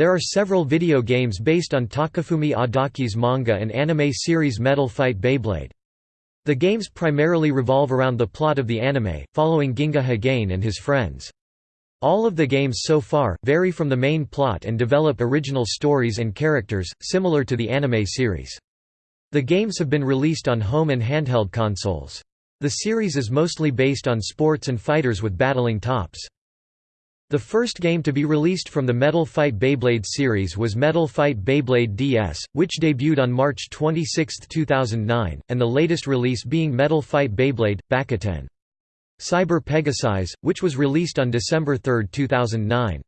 There are several video games based on Takafumi Adachi's manga and anime series Metal Fight Beyblade. The games primarily revolve around the plot of the anime, following Ginga Hagane and his friends. All of the games so far, vary from the main plot and develop original stories and characters, similar to the anime series. The games have been released on home and handheld consoles. The series is mostly based on sports and fighters with battling tops. The first game to be released from the Metal Fight Beyblade series was Metal Fight Beyblade DS, which debuted on March 26, 2009, and the latest release being Metal Fight Beyblade – Bakuten. Cyber Pegasis, which was released on December 3, 2009.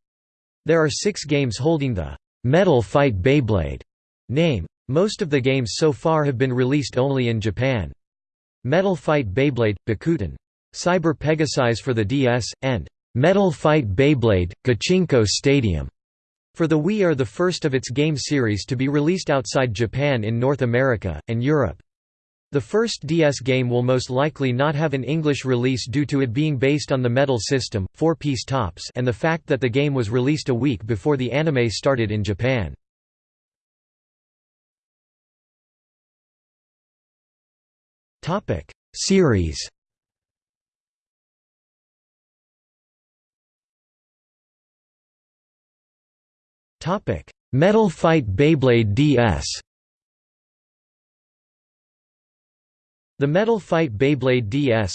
There are six games holding the Metal Fight Beyblade name. Most of the games so far have been released only in Japan. Metal Fight Beyblade – Bakuten. Cyber Pegasis for the DS, and Metal Fight Beyblade, Gachinko Stadium for the Wii are the first of its game series to be released outside Japan in North America, and Europe. The first DS game will most likely not have an English release due to it being based on the Metal system, four-piece tops and the fact that the game was released a week before the anime started in Japan. Series Topic: Metal Fight Beyblade DS. The Metal Fight Beyblade DS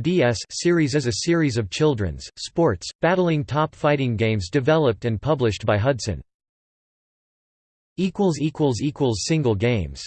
DS series is a series of children's, sports, battling top fighting games developed and published by Hudson. Single games